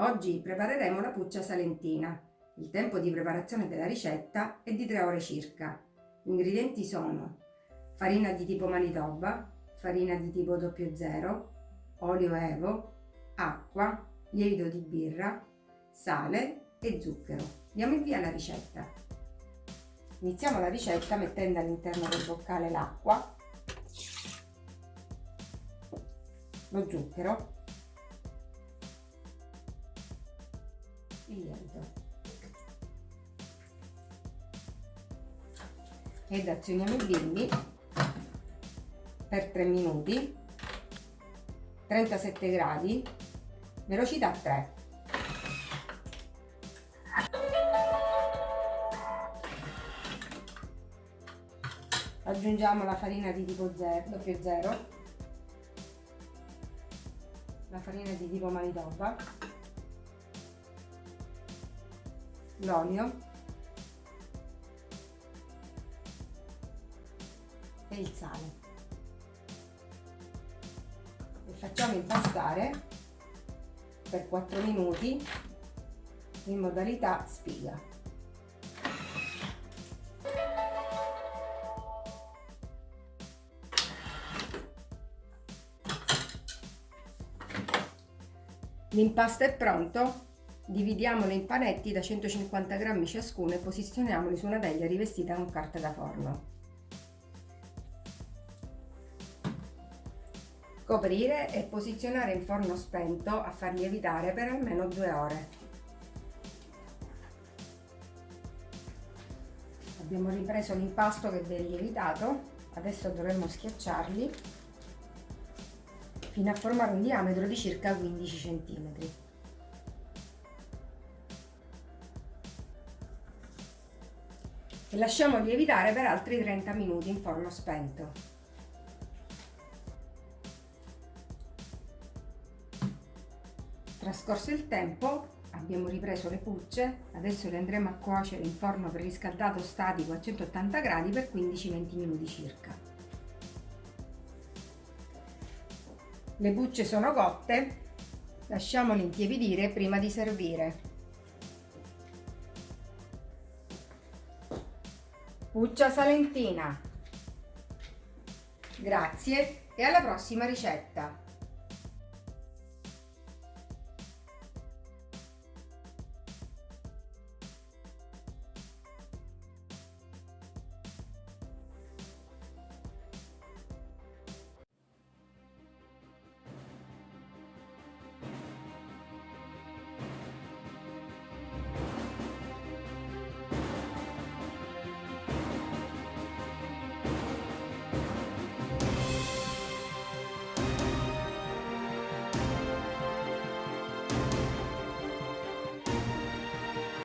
Oggi prepareremo la puccia salentina. Il tempo di preparazione della ricetta è di 3 ore circa. Gli ingredienti sono farina di tipo Manitoba, farina di tipo 00, olio evo, acqua, lievito di birra, sale e zucchero. Diamo il via alla ricetta. Iniziamo la ricetta mettendo all'interno del boccale l'acqua, lo zucchero, lievito ed azioniamo il bimbi per 3 minuti. 37 gradi. Velocità 3 aggiungiamo la farina di tipo 0 0 la farina di tipo manitoba l'olio. E il sale. E facciamo impastare per 4 minuti in modalità spiga. L'impasto è pronto, dividiamolo in panetti da 150 grammi ciascuno e posizioniamoli su una teglia rivestita con carta da forno. Coprire e posizionare in forno spento a far lievitare per almeno due ore. Abbiamo ripreso l'impasto che è lievitato, adesso dovremmo schiacciarli fino a formare un diametro di circa 15 cm. E lasciamo lievitare per altri 30 minuti in forno spento. Trascorso il tempo abbiamo ripreso le pucce, adesso le andremo a cuocere in forno preriscaldato statico a 180 gradi per 15-20 minuti circa. Le bucce sono cotte, lasciamole intiepidire prima di servire. Puccia salentina. Grazie e alla prossima ricetta!